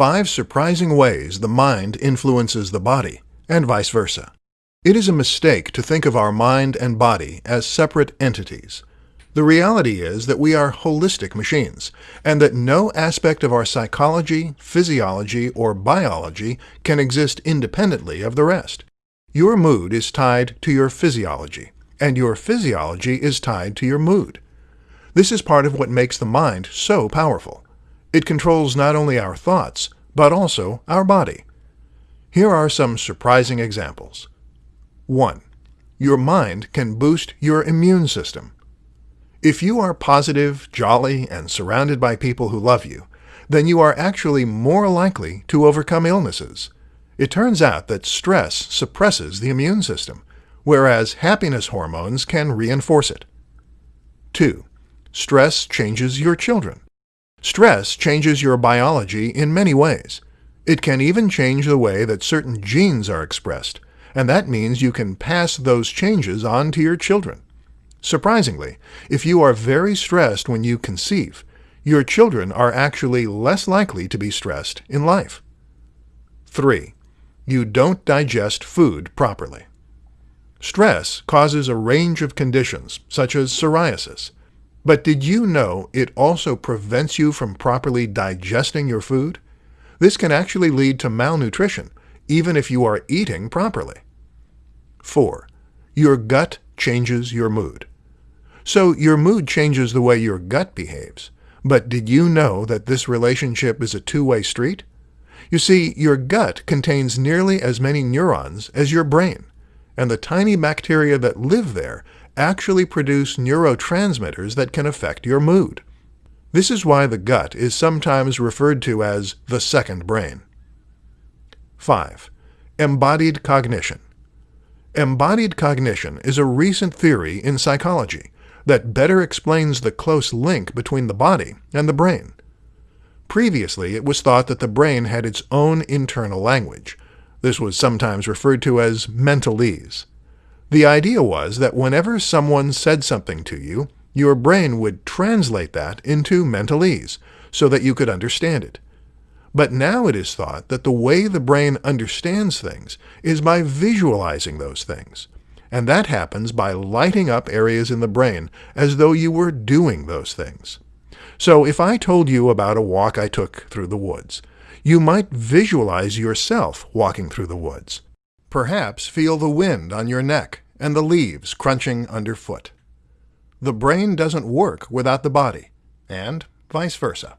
Five surprising ways the mind influences the body, and vice versa. It is a mistake to think of our mind and body as separate entities. The reality is that we are holistic machines, and that no aspect of our psychology, physiology, or biology can exist independently of the rest. Your mood is tied to your physiology, and your physiology is tied to your mood. This is part of what makes the mind so powerful. It controls not only our thoughts, but also our body. Here are some surprising examples. 1. Your mind can boost your immune system. If you are positive, jolly, and surrounded by people who love you, then you are actually more likely to overcome illnesses. It turns out that stress suppresses the immune system, whereas happiness hormones can reinforce it. 2. Stress changes your children. Stress changes your biology in many ways. It can even change the way that certain genes are expressed, and that means you can pass those changes on to your children. Surprisingly, if you are very stressed when you conceive, your children are actually less likely to be stressed in life. 3. You don't digest food properly. Stress causes a range of conditions, such as psoriasis. But did you know it also prevents you from properly digesting your food? This can actually lead to malnutrition, even if you are eating properly. 4. Your gut changes your mood. So your mood changes the way your gut behaves. But did you know that this relationship is a two-way street? You see, your gut contains nearly as many neurons as your brain, and the tiny bacteria that live there actually produce neurotransmitters that can affect your mood. This is why the gut is sometimes referred to as the second brain. 5. Embodied cognition. Embodied cognition is a recent theory in psychology that better explains the close link between the body and the brain. Previously, it was thought that the brain had its own internal language. This was sometimes referred to as mentalese. The idea was that whenever someone said something to you, your brain would translate that into mentalese so that you could understand it. But now it is thought that the way the brain understands things is by visualizing those things. And that happens by lighting up areas in the brain as though you were doing those things. So if I told you about a walk I took through the woods, you might visualize yourself walking through the woods. Perhaps feel the wind on your neck and the leaves crunching underfoot. The brain doesn't work without the body, and vice versa.